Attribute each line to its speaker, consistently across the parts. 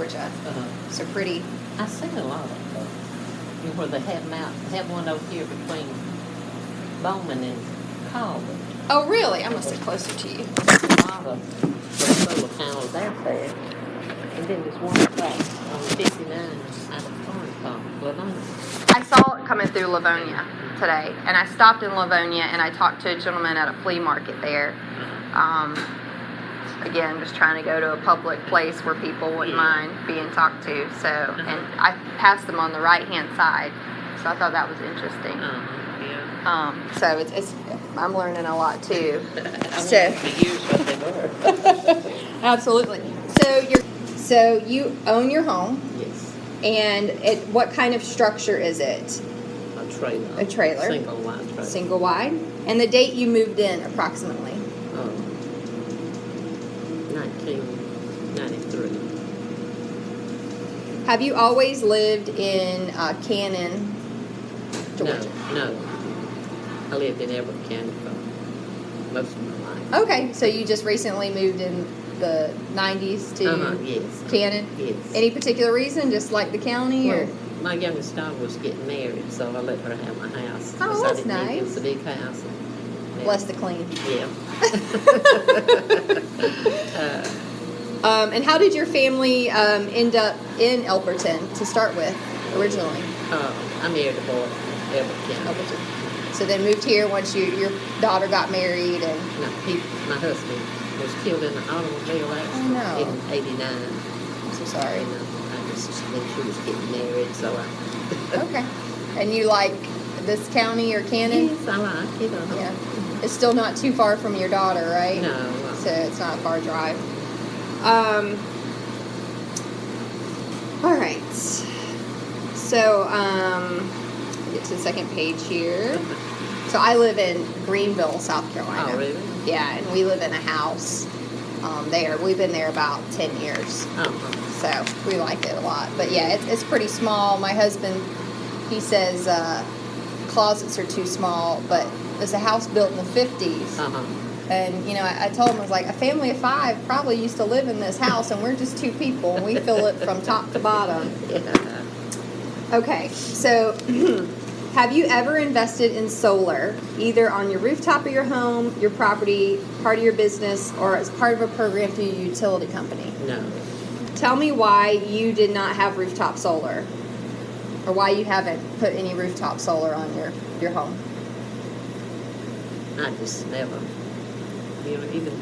Speaker 1: Georgia.
Speaker 2: Uh,
Speaker 1: So pretty.
Speaker 2: I seen a lot of them. You know, Where they have them out, have one over here between Bowman and Calvert.
Speaker 1: Oh, really? I must have closer to you.
Speaker 2: A lot of solar panels out there. And then there's one place on fifty-nine out of Lavonia.
Speaker 1: I saw it coming through Lavonia today, and I stopped in Lavonia and I talked to a gentleman at a flea market there. Um, again, just trying to go to a public place where people wouldn't mind being talked to. So, and I passed them on the right hand side, so I thought that was interesting.
Speaker 2: Uh-huh, yeah.
Speaker 1: Um, so it's, it's I'm learning a lot too. So-
Speaker 2: wanted use what they.
Speaker 1: Absolutely. So you're so you own your home,
Speaker 2: Yes,
Speaker 1: and it what kind of structure is it?
Speaker 2: a trailer.
Speaker 1: A trailer.
Speaker 2: Single wide trailer.
Speaker 1: Single wide, and the date you moved in approximately.
Speaker 2: Oh. Nineteen ninety-three.
Speaker 1: Have you always lived in uh, Canon, Georgia?
Speaker 2: No, no. I lived in Elbert County for most of my life.
Speaker 1: Okay, so you just recently moved in the 90s to
Speaker 2: Uh-huh, yes.
Speaker 1: Canon.
Speaker 2: Yes.
Speaker 1: Any particular reason, just like the county,
Speaker 2: Well,
Speaker 1: or
Speaker 2: my youngest daughter was getting married, so I let her have my house.
Speaker 1: Oh,
Speaker 2: 'cause
Speaker 1: that's
Speaker 2: I didn't need it. Was a big house. and-.
Speaker 1: Bless the clean?
Speaker 2: Yeah. uh,
Speaker 1: Um, and how did your family um, end up in Elberton to start with originally?
Speaker 2: uh, I married a boy in Everett
Speaker 1: Elberton. So then moved here once you your daughter got married, and
Speaker 2: No, he, my husband was killed in an automobile accident
Speaker 1: no.
Speaker 2: in '89.
Speaker 1: I'm so sorry.
Speaker 2: And uh, I just think she was getting married, so I.
Speaker 1: Okay. And you like this county or Canon?
Speaker 2: Yes, I like it. Uh-huh.
Speaker 1: Yeah. It's still not too far from your daughter, right?
Speaker 2: No. uh,
Speaker 1: So it's not a far drive. Um, all right. So, um, get to the second page here. So I live in Greenville, South Carolina.
Speaker 2: Oh, really?
Speaker 1: Yeah, and we live in a house um, there. We've been there about 10 years.
Speaker 2: Uh-huh.
Speaker 1: So we like it a lot. But yeah, it's, it's pretty small. My husband, he says uh, closets are too small, but it's a house built in the 50s.
Speaker 2: Uh-huh.
Speaker 1: And you know, I, I told him I was like, a family of five probably used to live in this house, and we're just two people, and we fill it from top to bottom.
Speaker 2: Yeah.
Speaker 1: Okay, so have you ever invested in solar, either on your rooftop of your home, your property, part of your business, or as part of a program through your utility company?
Speaker 2: No.
Speaker 1: Tell me why you did not have rooftop solar, or why you haven't put any rooftop solar on your your home.
Speaker 2: I just never, you know, even.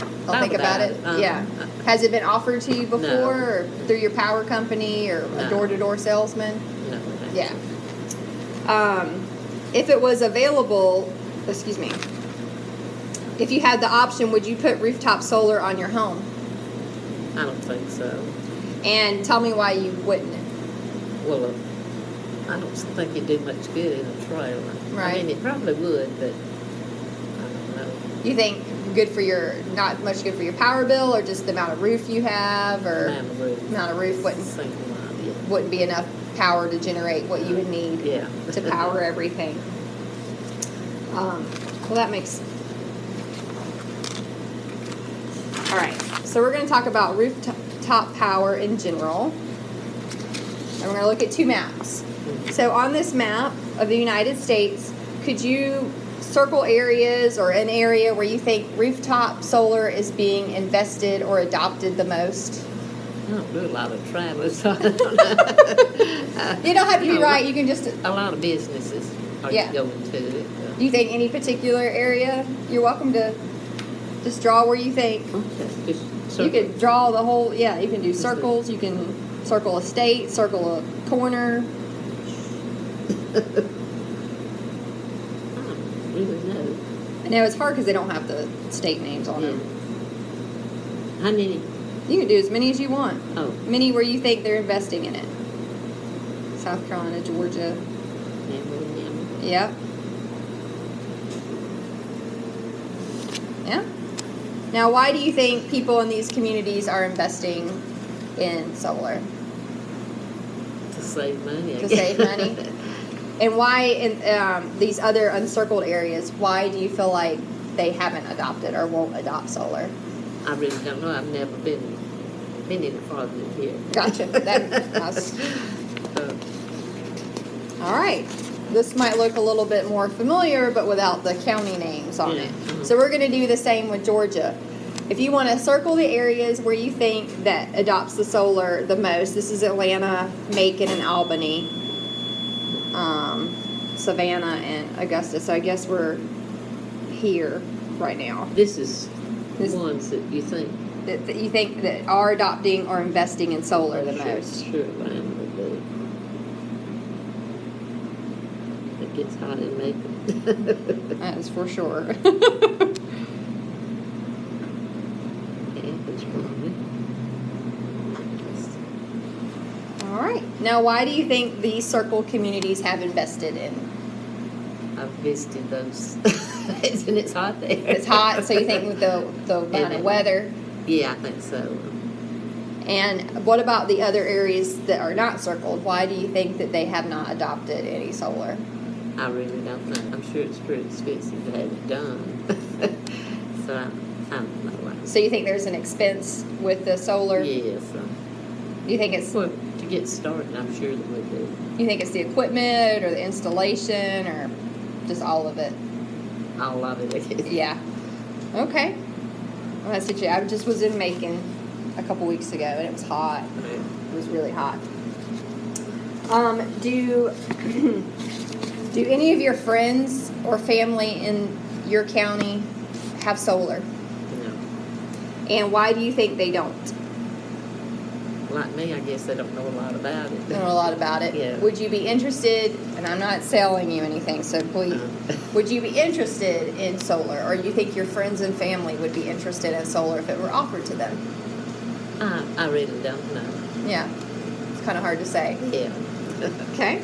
Speaker 1: I'll
Speaker 2: thought
Speaker 1: think about it.
Speaker 2: Uh,
Speaker 1: Yeah. Has it been offered to you before,
Speaker 2: No.
Speaker 1: or through your power company, or a door-to-door salesman?
Speaker 2: No.
Speaker 1: Yeah. Um, if it was available, excuse me. If you had the option, would you put rooftop solar on your home?
Speaker 2: I don't think so.
Speaker 1: And tell me why you wouldn't.
Speaker 2: Well, I don't think it'd do much good in a trailer. I
Speaker 1: Right.
Speaker 2: mean, it probably would, but I don't know.
Speaker 1: You think good for your, not much good for your power bill, or just the amount of roof you have, or
Speaker 2: Amount of roof.
Speaker 1: amount of roof wouldn't wouldn't be enough power to generate what you would need.
Speaker 2: Yeah.
Speaker 1: to power everything. Um, well, that makes. All right, so we're going to talk about rooftop power in general. And we're going to look at two maps. So, on this map of the United States, could you circle areas or an area where you think rooftop solar is being invested or adopted the most?
Speaker 2: I don't do a lot of traveling, so I don't know.
Speaker 1: You don't have to be right, you can just
Speaker 2: A lot of businesses are
Speaker 1: Yeah.
Speaker 2: going to it.
Speaker 1: Do you think any particular area? You're welcome to just draw where you think.
Speaker 2: Okay, just
Speaker 1: You could draw the whole, yeah, you can do- circles, you can circle a state, circle a corner.
Speaker 2: I don't really know.
Speaker 1: I know it's hard because they don't have the state names on
Speaker 2: Yeah.
Speaker 1: them.
Speaker 2: How many?
Speaker 1: You can do as many as you want.
Speaker 2: Oh,
Speaker 1: Many where you think they're investing in it. South Carolina, Georgia.
Speaker 2: yeah, well, yeah.
Speaker 1: Yep. Yeah. Now, why do you think people in these communities are investing in solar?
Speaker 2: to save money. I
Speaker 1: To
Speaker 2: guess.
Speaker 1: save money? And why in um, these other uncircled areas, why do you feel like they haven't adopted or won't adopt solar?
Speaker 2: I really don't know. I've never been been any farther than here.
Speaker 1: Gotcha. That, that's,
Speaker 2: Uh,
Speaker 1: all right. This might look a little bit more familiar, but without the county names on
Speaker 2: Yeah,
Speaker 1: it.
Speaker 2: mhm.
Speaker 1: So we're going to do the same with Georgia. If you want to circle the areas where you think that adopts the solar the most, this is Atlanta, Macon, and Albany, um, Savannah, and Augusta. So I guess we're here right now.
Speaker 2: This is
Speaker 1: This-
Speaker 2: ones that you think.
Speaker 1: That, that you think that are adopting or investing in solar the
Speaker 2: sure-
Speaker 1: most.
Speaker 2: Sure, would be. It gets hot in Macon.
Speaker 1: That is for sure.
Speaker 2: Athens probably.
Speaker 1: All right. Now, why do you think these circle communities have invested in?
Speaker 2: I've visited those, and it's hot there.
Speaker 1: It's hot, so you think with the the amount of weather.
Speaker 2: Yeah, I think so.
Speaker 1: And what about the other areas that are not circled? Why do you think that they have not adopted any solar?
Speaker 2: I really don't know. I'm sure it's pretty expensive to have it done. so I, I don't know.
Speaker 1: So you think there's an expense with the solar?
Speaker 2: Yes. uh,
Speaker 1: You think it's
Speaker 2: Well, get started, I'm sure there would be.
Speaker 1: you think it's the equipment or the installation or just all of it?
Speaker 2: All of it.
Speaker 1: Yeah. Okay. Well, that's it. I just was in Macon a couple weeks ago and it was hot. It was really hot. Um, do do any of your friends or family in your county have solar?
Speaker 2: No.
Speaker 1: And why do you think they don't?
Speaker 2: Like me, I guess they don't know a lot about it.
Speaker 1: Don't Know a lot about it.
Speaker 2: Yeah.
Speaker 1: Would you be interested? And I'm not selling you anything, so please. Would you be interested in solar, or you think your friends and family would be interested in solar if it were offered to them?
Speaker 2: I, I really don't know.
Speaker 1: Yeah, it's kind of hard to say.
Speaker 2: Yeah.
Speaker 1: Okay.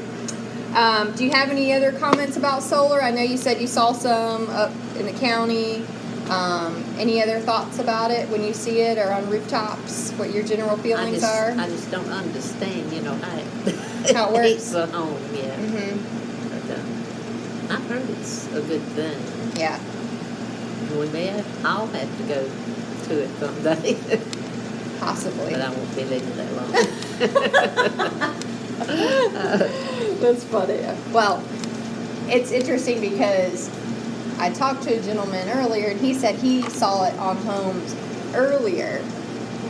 Speaker 1: Um, do you have any other comments about solar? I know you said you saw some up in the county. Um, any other thoughts about it when you see it or on rooftops? What your general
Speaker 2: I
Speaker 1: feelings
Speaker 2: just,
Speaker 1: are?
Speaker 2: I just don't understand, you know, how it,
Speaker 1: How it works?
Speaker 2: a home, yeah.
Speaker 1: hmm
Speaker 2: But, uh, I've heard it's a good thing.
Speaker 1: Yeah,
Speaker 2: We may have, I'll have to go to it someday,
Speaker 1: possibly.
Speaker 2: but I won't be living that long.
Speaker 1: That's funny. Well, it's interesting because I talked to a gentleman earlier, and he said he saw it on homes earlier,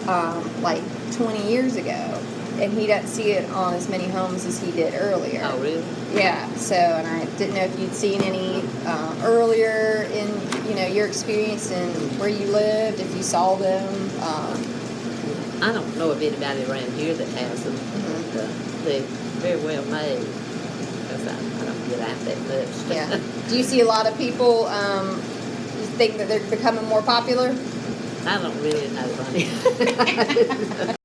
Speaker 1: um, like 20 years ago, and he doesn't see it on as many homes as he did earlier.
Speaker 2: Oh, really?
Speaker 1: Yeah. So, and I didn't know if you'd seen any uh, earlier in you know your experience and where you lived, if you saw them. Um,
Speaker 2: I don't know of anybody around here that has them.
Speaker 1: Mhm.
Speaker 2: But, uh, they're very well made. Because I, I don't get out that much.
Speaker 1: yeah. Do you see a lot of people? Um, you think that they're becoming more popular?
Speaker 2: I don't really know, Bunny.